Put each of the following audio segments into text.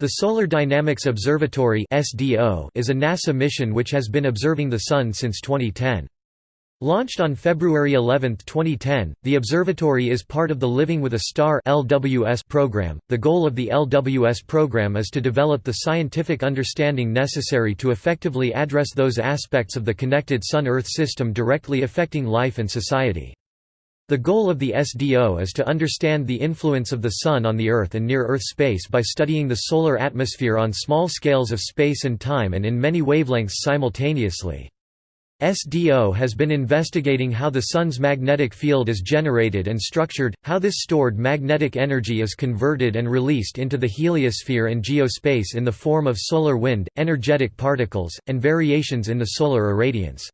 The Solar Dynamics Observatory is a NASA mission which has been observing the Sun since 2010. Launched on February 11, 2010, the observatory is part of the Living with a Star (LWS) program. The goal of the LWS program is to develop the scientific understanding necessary to effectively address those aspects of the connected Sun-Earth system directly affecting life and society. The goal of the SDO is to understand the influence of the Sun on the Earth and near-Earth space by studying the solar atmosphere on small scales of space and time and in many wavelengths simultaneously. SDO has been investigating how the Sun's magnetic field is generated and structured, how this stored magnetic energy is converted and released into the heliosphere and geospace in the form of solar wind, energetic particles, and variations in the solar irradiance.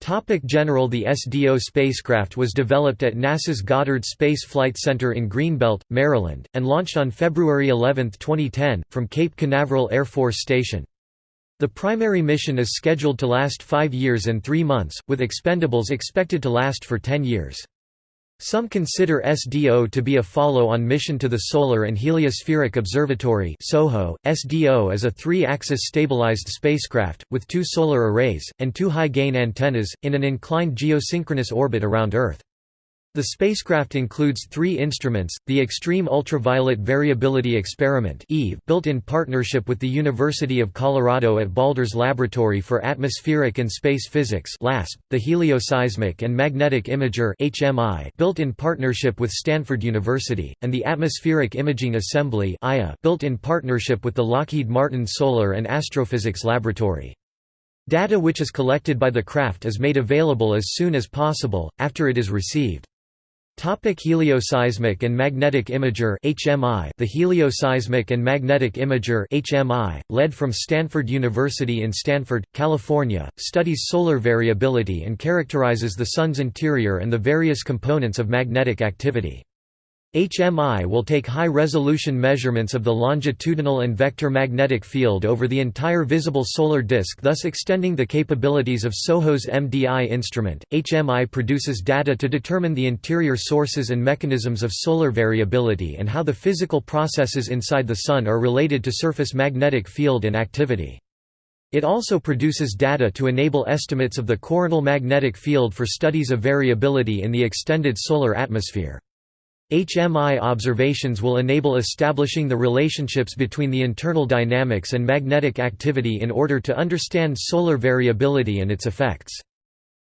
Topic General The SDO spacecraft was developed at NASA's Goddard Space Flight Center in Greenbelt, Maryland, and launched on February 11, 2010, from Cape Canaveral Air Force Station. The primary mission is scheduled to last five years and three months, with expendables expected to last for ten years. Some consider SDO to be a follow-on mission to the Solar and Heliospheric Observatory SOHO. SDO is a three-axis stabilized spacecraft, with two solar arrays, and two high-gain antennas, in an inclined geosynchronous orbit around Earth. The spacecraft includes three instruments, the Extreme Ultraviolet Variability Experiment built in partnership with the University of Colorado at Boulder's Laboratory for Atmospheric and Space Physics the Helioseismic and Magnetic Imager built in partnership with Stanford University, and the Atmospheric Imaging Assembly built in partnership with the Lockheed Martin Solar and Astrophysics Laboratory. Data which is collected by the craft is made available as soon as possible, after it is received. Topic helioseismic and magnetic imager HMI The helioseismic and magnetic imager HMI, led from Stanford University in Stanford, California, studies solar variability and characterizes the Sun's interior and the various components of magnetic activity. HMI will take high-resolution measurements of the longitudinal and vector magnetic field over the entire visible solar disk thus extending the capabilities of SOHO's MDI instrument. HMI produces data to determine the interior sources and mechanisms of solar variability and how the physical processes inside the Sun are related to surface magnetic field and activity. It also produces data to enable estimates of the coronal magnetic field for studies of variability in the extended solar atmosphere. HMI observations will enable establishing the relationships between the internal dynamics and magnetic activity in order to understand solar variability and its effects.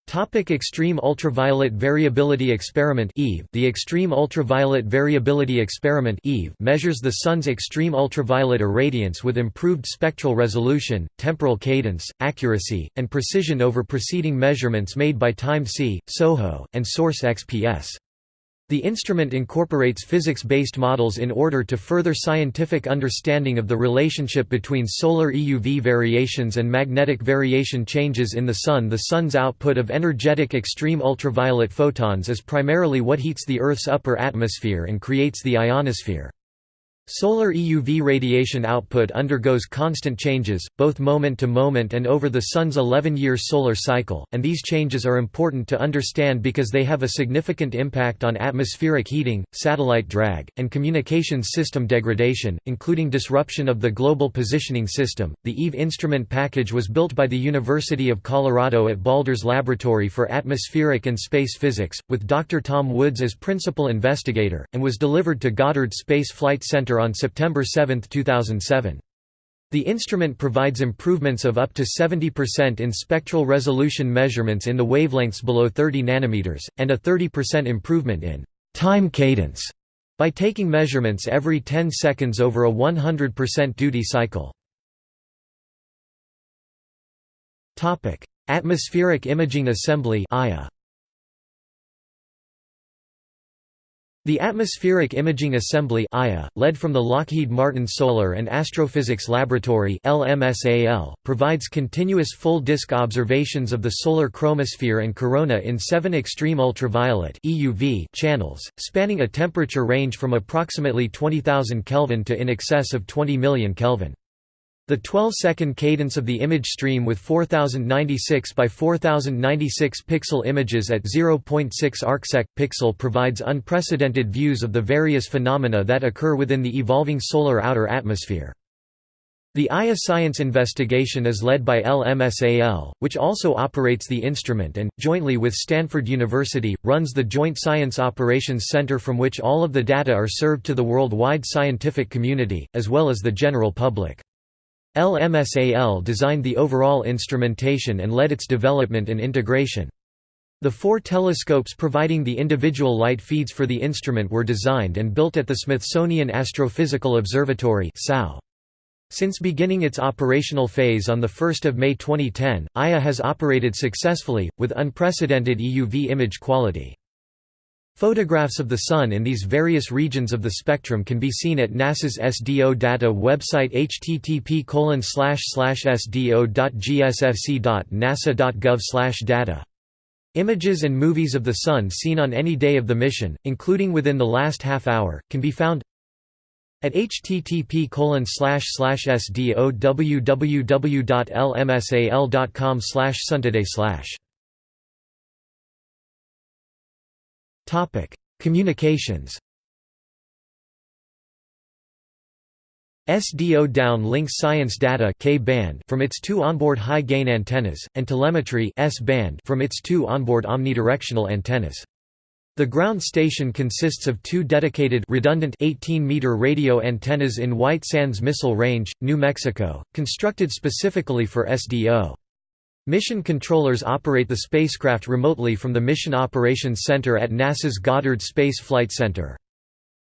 Topic Extreme Ultraviolet Variability Experiment EVE The Extreme Ultraviolet Variability Experiment EVE measures the Sun's extreme ultraviolet irradiance with improved spectral resolution, temporal cadence, accuracy, and precision over preceding measurements made by TIMED, SOHO, and SORCE XPS. The instrument incorporates physics-based models in order to further scientific understanding of the relationship between solar EUV variations and magnetic variation changes in the Sun. The Sun's output of energetic extreme ultraviolet photons is primarily what heats the Earth's upper atmosphere and creates the ionosphere. Solar EUV radiation output undergoes constant changes, both moment to moment and over the Sun's 11-year solar cycle, and these changes are important to understand because they have a significant impact on atmospheric heating, satellite drag, and communications system degradation, including disruption of the Global Positioning System. The EVE instrument package was built by the University of Colorado at Boulder's Laboratory for Atmospheric and Space Physics, with Dr. Tom Woods as principal investigator, and was delivered to Goddard Space Flight Center on September 7, 2007. The instrument provides improvements of up to 70% in spectral resolution measurements in the wavelengths below 30 nanometers, and a 30% improvement in time cadence by taking measurements every 10 seconds over a 100% duty cycle. Atmospheric Imaging Assembly. The Atmospheric Imaging Assembly led from the Lockheed Martin Solar and Astrophysics Laboratory provides continuous full-disk observations of the solar chromosphere and corona in seven extreme ultraviolet channels, spanning a temperature range from approximately 20,000 Kelvin to in excess of 20 million Kelvin. The 12-second cadence of the image stream with 4096 by 4096 pixel images at 0.6 arcsec pixel provides unprecedented views of the various phenomena that occur within the evolving solar outer atmosphere. The AIA science investigation is led by LMSAL, which also operates the instrument and, jointly with Stanford University, runs the Joint Science Operations Center from which all of the data are served to the worldwide scientific community, as well as the general public. LMSAL designed the overall instrumentation and led its development and integration. The four telescopes providing the individual light feeds for the instrument were designed and built at the Smithsonian Astrophysical Observatory (SAO). Since beginning its operational phase on 1 May 2010, AIA has operated successfully, with unprecedented EUV image quality. Photographs of the Sun in these various regions of the spectrum can be seen at NASA's SDO data website http sdo.gsfc.nasa.gov data. Images and movies of the Sun seen on any day of the mission, including within the last half hour, can be found at http sdo www.lmsal.com suntoday Topic: Communications. SDO down links science data K-band from its two onboard high-gain antennas, and telemetry S-band from its two onboard omnidirectional antennas. The ground station consists of two dedicated redundant 18-meter radio antennas in White Sands Missile Range, New Mexico, constructed specifically for SDO. Mission controllers operate the spacecraft remotely from the Mission Operations Center at NASA's Goddard Space Flight Center.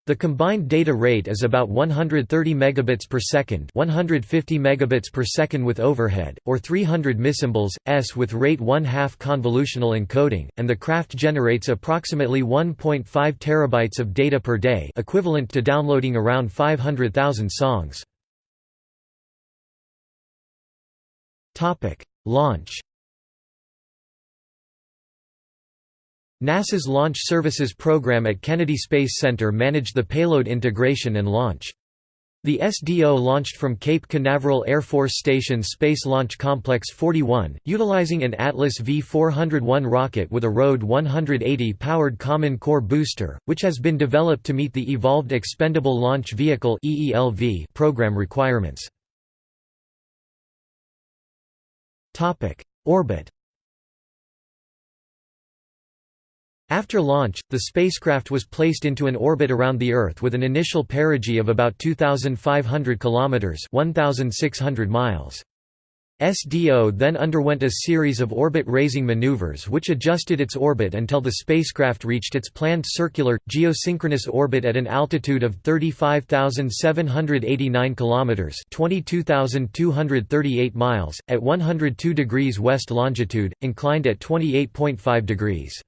The combined data rate is about 130 megabits per second, 150 megabits per second with overhead, or 300 missymbols s with rate 1/2 convolutional encoding, and the craft generates approximately 1.5 terabytes of data per day, equivalent to downloading around 500,000 songs. Topic: Launch NASA's Launch Services Program at Kennedy Space Center managed the payload integration and launch. The SDO launched from Cape Canaveral Air Force Station Space Launch Complex 41, utilizing an Atlas V-401 rocket with a RD-180-powered Common Core booster, which has been developed to meet the Evolved Expendable Launch Vehicle program requirements. Orbit After launch, the spacecraft was placed into an orbit around the Earth with an initial perigee of about 2,500 kilometers (1,600 miles). SDO then underwent a series of orbit-raising maneuvers which adjusted its orbit until the spacecraft reached its planned circular, geosynchronous orbit at an altitude of 35,789 km 22,238 miles, at 102 degrees west longitude, inclined at 28.5 degrees.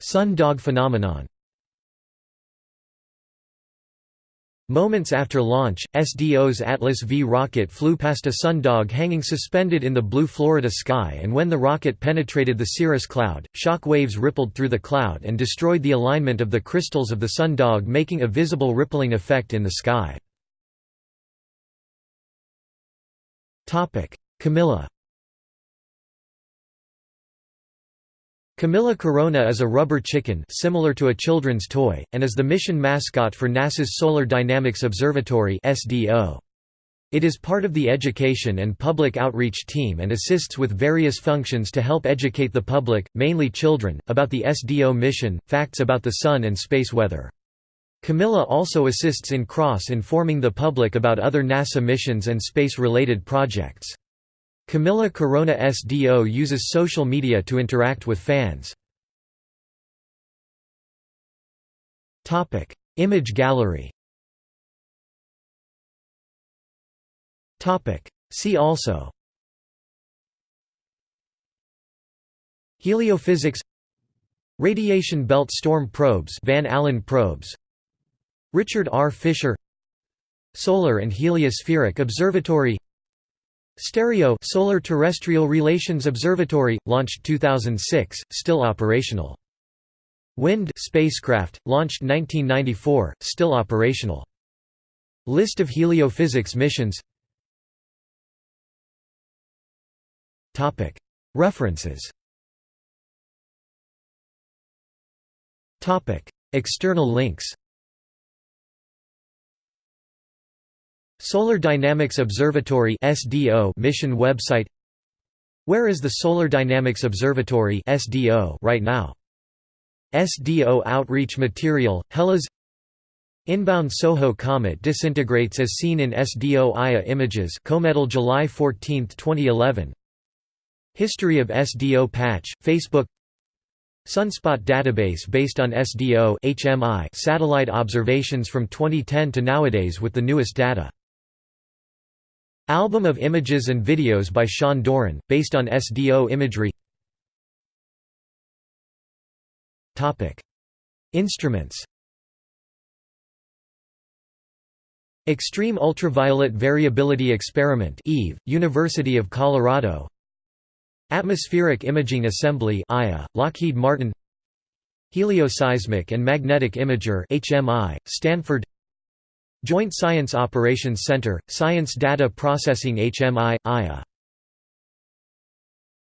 Sun dog phenomenon Moments after launch, SDO's Atlas V rocket flew past a sundog hanging suspended in the blue Florida sky and when the rocket penetrated the cirrus cloud, shock waves rippled through the cloud and destroyed the alignment of the crystals of the sundog making a visible rippling effect in the sky. Camilla Camilla Corona is a rubber chicken similar to a children's toy, and is the mission mascot for NASA's Solar Dynamics Observatory It is part of the education and public outreach team and assists with various functions to help educate the public, mainly children, about the SDO mission, facts about the Sun and space weather. Camilla also assists in cross-informing the public about other NASA missions and space-related projects. Camilla Corona SDO uses social media to interact with fans. Image gallery. See also. Heliophysics. Radiation belt storm probes Van Allen probes. Richard R. Fisher. Solar and Heliospheric Observatory Stereo Solar Terrestrial Relations Observatory, launched 2006, still operational. WIND spacecraft, launched 1994, still operational. List of heliophysics missions. References. External links Solar Dynamics Observatory SDO mission website Where is the Solar Dynamics Observatory SDO right now? SDO outreach material, HeLa's Inbound SOHO comet disintegrates as seen in SDO AIA images Cometal July 14, 2011 History of SDO patch, Facebook Sunspot database based on SDO HMI satellite observations from 2010 to nowadays with the newest data. Album of images and videos by Sean Doran, based on SDO imagery. Instruments. Extreme Ultraviolet Variability Experiment EVE, University of Colorado. Atmospheric Imaging Assembly AIA, Lockheed Martin. Helioseismic and Magnetic Imager HMI, Stanford Joint Science Operations Center, Science Data Processing HMI, AIA